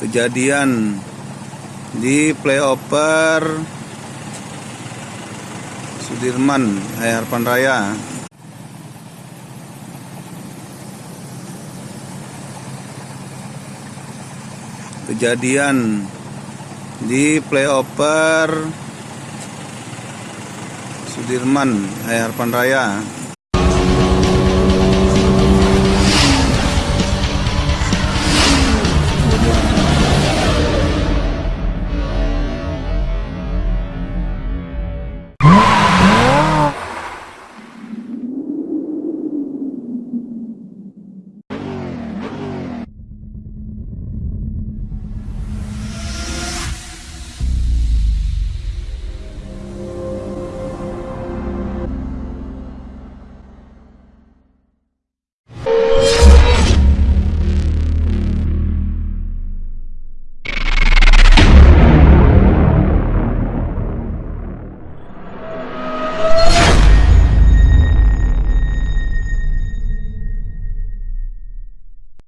kejadian di playoper Sudirman Harapan Raya. Kejadian di playoper Sudirman Harapan Raya.